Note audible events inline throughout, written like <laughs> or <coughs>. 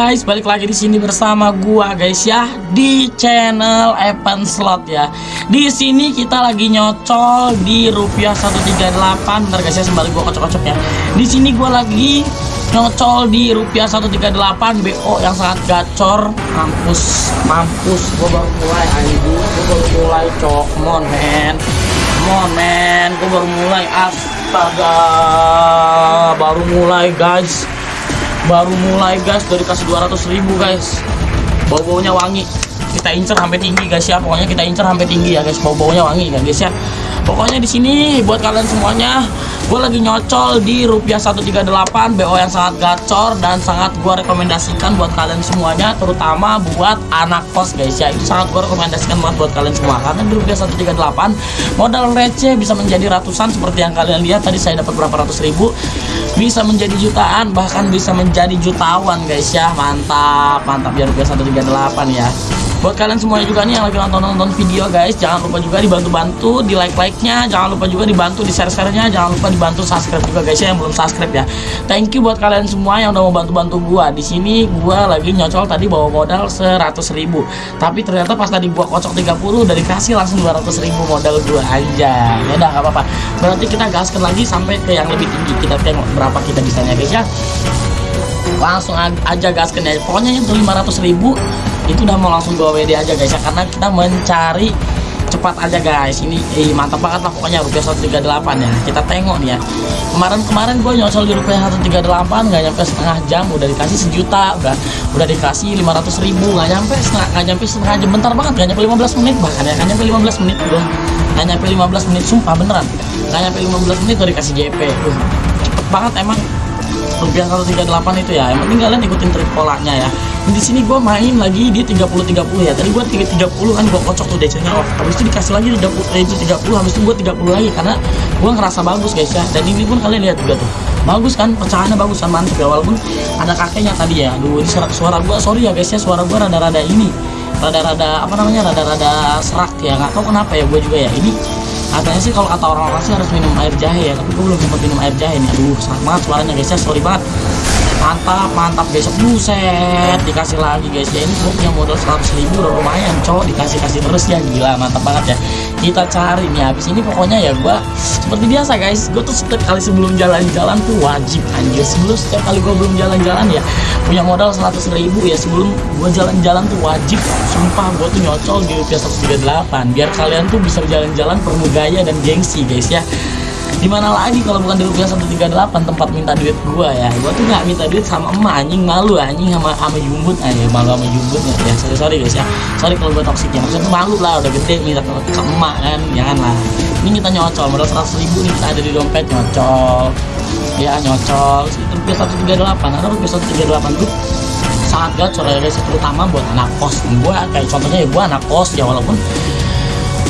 Guys, balik lagi di sini bersama gua guys ya di channel Evan Slot ya. Di sini kita lagi nyocol di rupiah 138. Bentar guys ya sembari gua kocok-kocok ya. Di sini gua lagi nyocol di rupiah 138 BO yang sangat gacor. Mampus, mampus. Gua baru mulai anjing. Gua baru mulai cok. Mon man. Mon man, gua baru mulai astaga. Baru mulai guys baru mulai guys. Dari kasih 200 ribu guys. Bau baunya wangi. Kita incer sampai tinggi guys ya. Pokoknya kita incer sampai tinggi ya guys. Bau baunya wangi ya guys ya pokoknya di sini buat kalian semuanya. Gue lagi nyocol di rupiah 138 BO yang sangat gacor dan sangat gue rekomendasikan buat kalian semuanya terutama buat anak kos guys. Ya itu sangat gue rekomendasikan banget buat kalian semua. Karena di rupiah 138 modal receh bisa menjadi ratusan seperti yang kalian lihat. Tadi saya dapat berapa ratus ribu? Bisa menjadi jutaan bahkan bisa menjadi jutawan guys. Ya mantap mantap ya rupiah 138 ya buat kalian semuanya juga nih yang lagi nonton-nonton video guys jangan lupa juga dibantu-bantu di like-like-nya jangan lupa juga dibantu di share-share-nya jangan lupa dibantu subscribe juga guys ya yang belum subscribe ya. Thank you buat kalian semua yang udah mau bantu-bantu gua. Di sini gua lagi nyocol tadi bawa modal 100 ribu. Tapi ternyata pas tadi gua kocok 30 udah dikasih langsung 200 ribu modal gua. Aja ya udah gak apa-apa. Berarti kita gaskan lagi sampai ke yang lebih tinggi. Kita tengok berapa kita bisanya guys ya. Langsung aja gaskan ya. Pokoknya itu 500 ribu itu udah mau langsung bawa WD aja guys ya. Karena kita mencari cepat aja guys. Ini eh, mantap banget lah pokoknya rupiah 138 ya. Kita tengok nih ya. Kemarin-kemarin gue nyosol di rupiah 138 nggak nyampe setengah jam udah dikasih sejuta udah udah dikasih 500 ribu nggak nyampe setengah nggak nyampe setengah jam. Bentar banget nggak nyampe 15 menit bahkan ya nggak nyampe 15 menit udah. Nggak nyampe 15 menit sumpah beneran. Nggak nyampe 15 menit udah dikasih JP uh, cepet banget emang. Rupiah 138 itu ya. Yang penting kalian ikutin trik polanya ya di sini gue main lagi di 30 30 ya. Tadi gue 30 kan gue kocok tuh DC nya off. Habis itu dikasih lagi 30 eh, 30 habis itu gue 30 lagi karena gue ngerasa bagus guys ya. Dan ini pun kalian lihat juga tuh. Bagus kan pecahannya bagus kan mantep ya. Walaupun ada kakeknya tadi ya. Aduh ini suara, gue sorry ya guys ya suara gue rada-rada ini rada-rada apa namanya rada-rada serak ya. Nggak tahu kenapa ya gue juga ya. Ini katanya sih kalau kata orang-orang sih harus minum air jahe ya tapi gue belum sempat minum air jahe nih. Aduh sangat banget suaranya guys ya sorry banget mantap mantap. Guys buset dikasih lagi guys. Ya ini punya modal 100 ribu udah lumayan cowok dikasih kasih terus ya gila mantap banget ya. Kita cari nih habis ini pokoknya ya gue seperti biasa guys gue tuh setiap kali sebelum jalan-jalan tuh wajib anjir. Sebelum setiap kali gue belum jalan-jalan ya punya modal 100 ribu ya sebelum gue jalan-jalan tuh wajib. Sumpah gue tuh nyocol di rupiah 138 biar kalian tuh bisa jalan-jalan penuh gaya dan gengsi guys ya di mana lagi kalau bukan di rupiah 138 tempat minta duit gua ya? Gua tuh nggak minta duit sama emak anjing. Malu anjing sama sama jumbut. Aja malu sama jumbut ya, ya sorry sorry guys ya. Sorry kalau gua toksik ya. Maksudnya malu lah udah gede minta ke, emak kan? Jangan lah. Ini kita nyocol modal 100 ribu nih kita ada di dompet nyocol. Ya nyocol. Rupiah 138 ada rupiah 138 tuh sangat gacor ya guys terutama buat anak kos. Gua kayak contohnya ya gua anak kos ya walaupun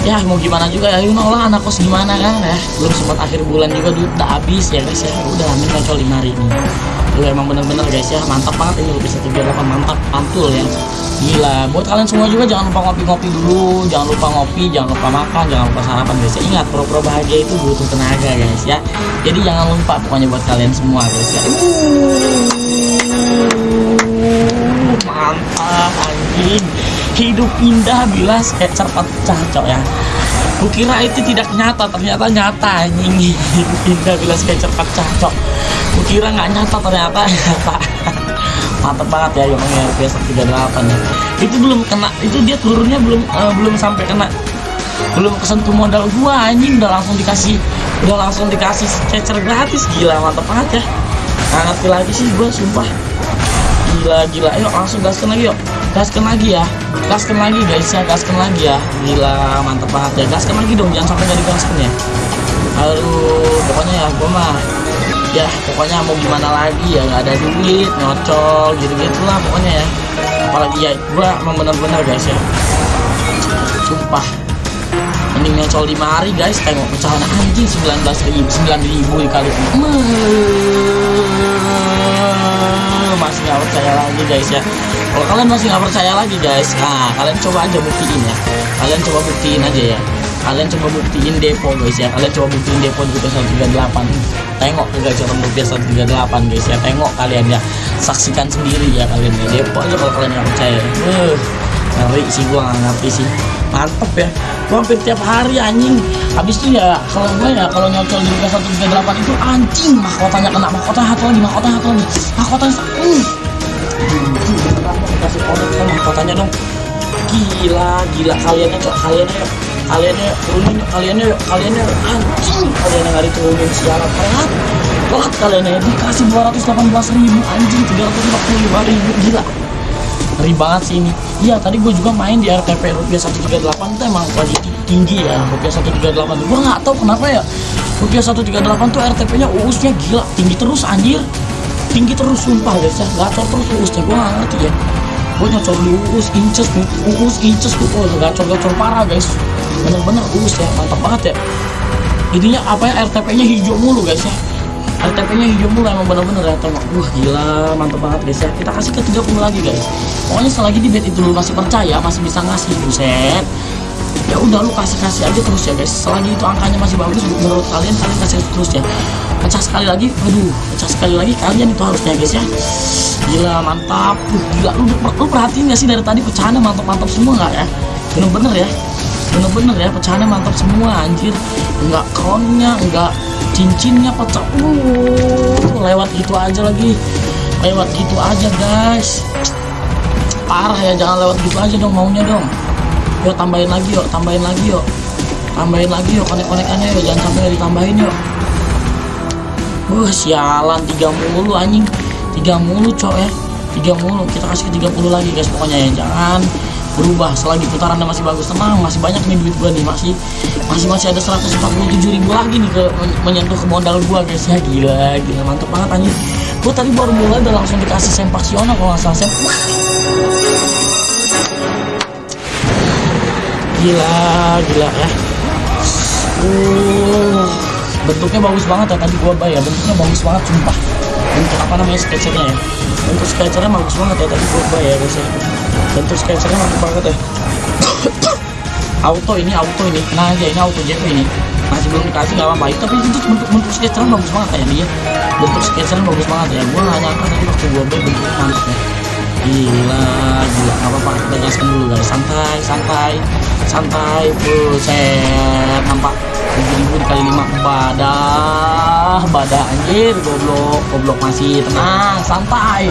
ya mau gimana juga ya? You know lah anak kos gimana kan? Ya belum sempat akhir bulan juga duit udah habis ya guys ya. Udah amin kocol lima hari ini lu emang bener-bener guys ya mantap banget ini bisa tiga delapan mantap mantul ya. Gila buat kalian semua juga jangan lupa ngopi-ngopi dulu jangan lupa ngopi jangan lupa makan jangan lupa sarapan guys ya. Ingat pro-pro bahagia itu butuh tenaga guys ya. Jadi jangan lupa pokoknya buat kalian semua guys ya. Mantap anjing hidup indah bila sketcher pecah cok ya. Kukira itu tidak nyata, ternyata nyata anjing. <laughs> Indah bila sketcher pecah cok. Kukira nggak nyata, ternyata nyata. <laughs> Mantap banget ya yang ya rupiah 138 ya. Itu belum kena, itu dia turunnya belum uh, belum sampai kena. Belum kesentuh modal gua anjing. Udah langsung dikasih udah langsung dikasih sketcher gratis. Gila mantap banget ya. Nggak ngerti lagi sih gua sumpah. Gila gila. Ayo langsung gaskan lagi yuk gaskan lagi ya. Gaskan lagi guys ya. Gaskan lagi ya. Gila mantep banget ya. Gaskan lagi dong jangan sampai gak digaskan ya. Aduh pokoknya ya gua mah ya pokoknya mau gimana lagi ya? Nggak ada duit nyocol gitu gitu lah pokoknya ya. Apalagi ya gua emang bener-bener guys ya. Sumpah. Mending nyocol 5 hari guys. Tengok pecahan anjing 19 ribu 9 ribu dikali masih nggak percaya lagi guys ya kalau kalian masih nggak percaya lagi guys nah kalian coba aja buktiin ya. Kalian coba buktiin aja ya. Kalian coba buktiin depo guys ya. Kalian coba buktiin depo rupiah 138 tengok ke gacoran rupiah 138 guys ya. Tengok kalian ya. Saksikan sendiri ya kalian ya. Depo aja kalau kalian nggak percaya. Uh, ngeri sih gua nggak ngerti sih. Mantep ya. Gua hampir tiap hari anjing. Habis itu ya kalau gue ya kalau nyocol di rupiah 138 itu anjing mahkotanya kena mahkota satu lagi mahkota satu lagi mahkotanya uh kasih konek mahkotanya dong. Gila gila kaliannya cok kaliannya kaliannya turunin kaliannya kaliannya anjing. Kalian yang nggak diturunin sialan telat telat kaliannya. Dikasih 218 ribu anjing 345 ribu. Gila. Ngeri banget sih ini. Iya tadi gue juga main di RTP rupiah 138 itu emang lagi tinggi ya rupiah 138 gue nggak tahu kenapa ya. Rupiah 138 tuh RTP nya uusnya gila. Tinggi terus anjir tinggi terus sumpah guys ya. Gacor terus uusnya gue nggak ngerti ya. Gue nyocor di uus inces uus inces tuh oh gacor gacor parah guys. Bener-bener uus ya. Mantap banget ya. Intinya apa ya RTP nya hijau mulu guys ya. RTP nya hijau mulu emang bener-bener ya tengok wah gila mantap banget guys ya. Kita kasih ke 30 lagi guys. Pokoknya selagi di bed itu lu masih percaya masih bisa ngasih buset. Ya udah lu kasih kasih aja terus ya guys. Selagi itu angkanya masih bagus menurut kalian kalian kasih terus ya pecah sekali lagi. Aduh pecah sekali lagi. Kalian itu harusnya guys ya. Gila mantap. Uh, gila. Lu, lu perhatiin gak sih dari tadi pecahannya mantap mantap semua nggak ya? Bener-bener ya. Bener-bener ya. Pecahannya mantap semua anjir. Nggak kronnya nggak cincinnya pecah. Uh lewat gitu aja lagi. Lewat gitu aja guys. Parah ya. Jangan lewat gitu aja dong maunya dong. Yuk tambahin lagi yuk. Tambahin lagi yuk. Tambahin lagi yuk. Konek-konekannya yuk. Jangan sampai ditambahin yuk Wah sialan tiga mulu anjing. Tiga mulu cok ya. Tiga mulu kita kasih ke 30 lagi guys pokoknya ya. Jangan berubah selagi putarannya masih bagus. Tenang masih banyak nih duit gua nih masih masih masih ada 147 ribu lagi nih ke menyentuh ke modal gua guys. Ya gila gila mantep banget anjir gua tadi baru mulai udah langsung dikasih sempaksional kalau nggak salah sem gila gila ya. Uh bentuknya bagus banget ya tadi gua bayar bentuknya bagus banget sumpah. Bentuk apa namanya sketchernya ya? Bentuk sketchernya bagus banget ya tadi gua bayar guys ya bentuk sketchernya bagus banget ya. <coughs> Auto ini auto ini. Nah aja ini auto JP ini. Masih belum dikasih nggak apa-apa. Tapi itu bentuk bentuk sketchernya bagus banget kayak dia bentuk sketchernya bagus banget ya. Gua nggak nyangka tadi waktu gua beli bentuknya mantap ya gila gila. Nggak apa-apa kita gaskan dulu guys. Santai santai. Santai buset nampak 7000 dikali 5 badah badah anjir goblok goblok masih tenang santai.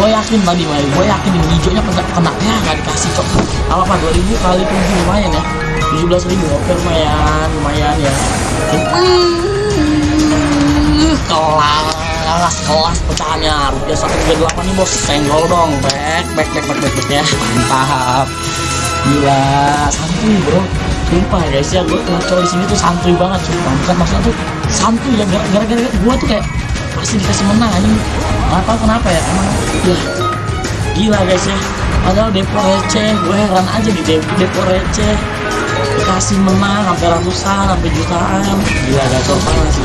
Gue yakin tadi gue yakin ini hijaunya kena, kena. Ya nggak dikasih cok. Apa apa 2000 kali 7 lumayan ya. 17 ribu oke lumayan lumayan ya. Kelas kelas pecahannya. Rupiah satu tiga delapan nih bos. Senggol dong. Back back back back back, back ya. Mantap. Gila santuy bro sumpah guys ya gue ngacau di sini tuh santuy banget sumpah. Bukan maksudnya tuh santuy ya gara-gara gue tuh kayak pasti dikasih menang anjing. Nggak tahu kenapa ya emang. Ya gila guys ya. Padahal depo receh gue heran aja di depo, depo receh dikasih menang sampai ratusan sampai jutaan. Gila gacor parah sih.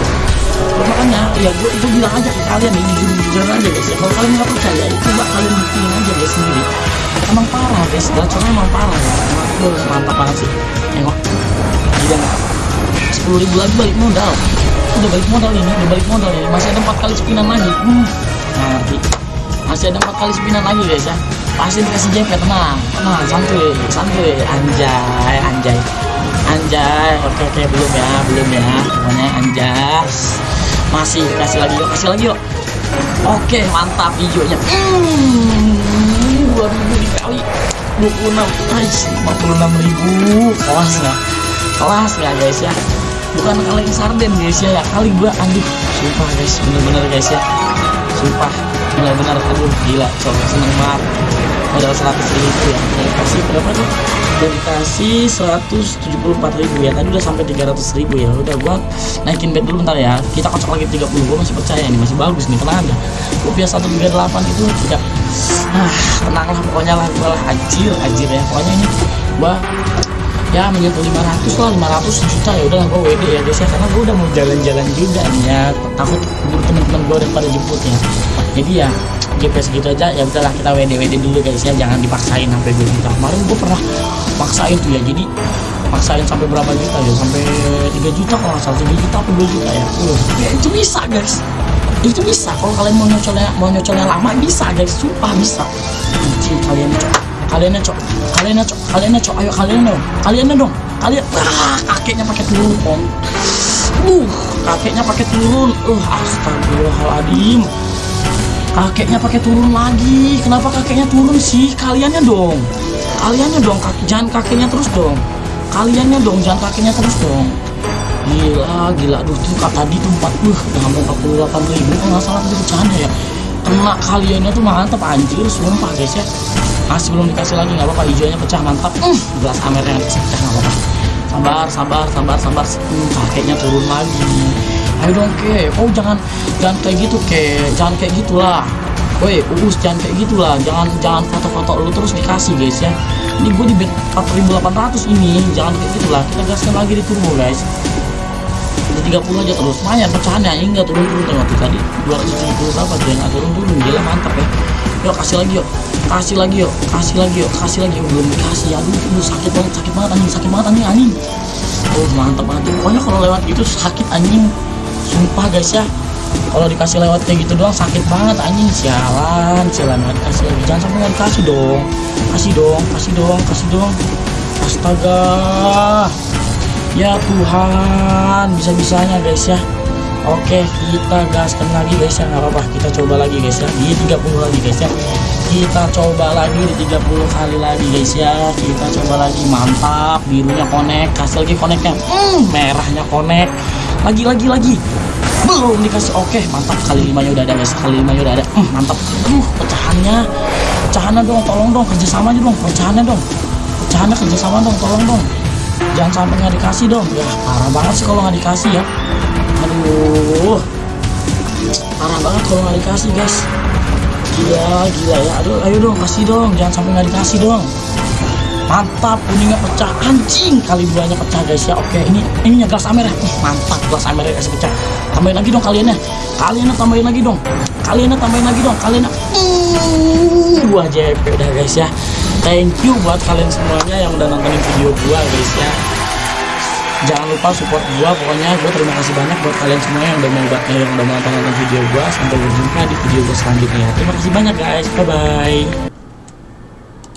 Makanya ya gue, gue bilang aja ke kalian nih jujur jujur aja guys ya. Kalau kalian nggak percaya ya coba kalian buktiin aja guys sendiri. Emang parah guys gacornya emang parah ya. Emang gue mantap banget sih tengok. Gila nggak sepuluh ribu lagi balik modal. Udah balik modal ini udah balik modal ini. Masih ada empat kali spinan lagi. Hmm, nanti. Masih ada empat kali spinan lagi guys ya. Pasti dikasih JP tenang tenang. Santuy santuy. Anjay anjay. Anjay. Oke oke. Belum ya belum ya. Pokoknya anjas masih kasih lagi yuk. Kasih lagi yuk. Oke mantap hijaunya hmm, 2000 dikali 26 nice 56 ribu. Kelas nggak? Kelas nggak guys ya. Bukan kali sarden guys ya, ya kali gua anjir sumpah guys bener-bener guys ya. Sumpah benar-benar aduh gila coba seneng banget. Modal 100 ribu ya. Udah kasih berapa tuh? Udah dikasih 174 ribu ya. Tadi udah sampai 300 ribu ya. Udah gua naikin bet dulu ntar ya. Kita kocok lagi 30 gua masih percaya nih masih bagus nih tenang aja rupiah 138 itu tidak ah tenang lah pokoknya lah gua lah anjir anjir ya. Pokoknya ini gua ya menyentuh 500 lah 500 juta ya udahlah gue WD ya guys ya. Karena gue udah mau jalan-jalan juga nih ya. Takut temen-temen gue udah pada jemput ya. Jadi ya JP segitu aja ya udahlah kita WD WD dulu guys ya. Jangan dipaksain sampai 2 juta. Kemarin gue pernah paksain tuh ya. Jadi paksain sampai berapa juta ya? Sampai 3 juta kalau nggak salah 3 juta atau 2 juta ya? Uh, ya itu bisa guys itu bisa. Kalau kalian mau nyocolnya mau nyocolnya lama bisa. Guys sumpah bisa. Anjing kalian cok. Kalian cok. Kalian cok. Kalian cok. Ayo kalian dong. Kalian dong. Kalian ah kakeknya pakai turun om. Uh kakeknya pakai turun uh astagfirullahaladzim. Kakeknya pakai turun lagi. Kenapa kakeknya turun sih? Kaliannya dong. Kaliannya dong. Jangan kakeknya terus dong. Kaliannya dong. Jangan kakeknya terus dong gila gila. Aduh tuh kak tadi tuh 40 udah hampir 48 ribu kalau nggak salah tadi bercanda ya. Kena kaliannya tuh mantap anjir. Sumpah guys ya. Masih belum dikasih lagi nggak apa-apa. Hijaunya pecah mantap. Uh, gelas amernya pecah nggak apa-apa. Sabar sabar sabar sabar. Hmm, kakeknya turun lagi. Ayo dong ke. Oh jangan jangan kayak gitu ke. Jangan kayak gitulah. Woi, uus jangan kayak gitulah, jangan jangan foto-foto lu terus dikasih guys ya. Ini gue di bet 4800 ini, jangan kayak gitulah. Kita gaskan lagi di turbo guys. Di 30 aja terus, lumayan pecahannya ini enggak turun-turun tuh tadi 270 berapa tuh yang nggak turun-turun, gila mantap ya. Yuk kasih lagi yuk, kasih lagi yuk, kasih lagi yuk, kasih lagi yuk, belum dikasih. Aduh, aduh sakit banget, sakit banget anjing, sakit banget anjing anjing. Oh mantap banget, pokoknya kalau lewat itu sakit anjing. Sumpah guys ya, kalau dikasih lewat kayak gitu doang sakit banget anjing. Sialan sialan banget. Kasih lagi. Jangan sampai nggak dikasih dong. Kasih dong kasih dong kasih dong. Astaga ya Tuhan bisa bisanya guys ya. Oke kita gaskan lagi guys ya nggak apa-apa. Kita coba lagi guys ya. Di 30 lagi guys ya. Kita coba lagi di 30 kali lagi guys ya. Kita coba lagi mantap. Birunya connect kasih lagi connectnya. Hmm, merahnya connect. Lagi lagi lagi. Belum dikasih. Oke mantap. Kali limanya udah ada guys. Kali limanya udah ada. Hmm, mantap. Aduh pecahannya. Pecahannya dong tolong dong. Kerjasama aja dong. Pecahannya dong. Pecahannya kerjasama dong tolong dong jangan sampai nggak dikasih dong. Ya parah banget sih kalau nggak dikasih ya. Aduh. Parah banget kalau nggak dikasih guys. Gila gila ya. Aduh ayo dong kasih dong. Jangan sampai nggak dikasih dong. Mantap kuningnya pecah. Anjing kali duanya pecah guys ya. Oke ini ininya gelas merah uh, mantap gelas merah kasih pecah. Tambahin lagi dong kaliannya. Kaliannya tambahin lagi dong. Kaliannya tambahin lagi dong kaliannya. Dua JP udah guys ya thank you buat kalian semuanya yang udah nontonin video gua guys ya. Jangan lupa support gua pokoknya gua terima kasih banyak buat kalian semua yang udah mau yang udah nonton video gua. Sampai berjumpa di video gua selanjutnya terima kasih banyak guys. Bye bye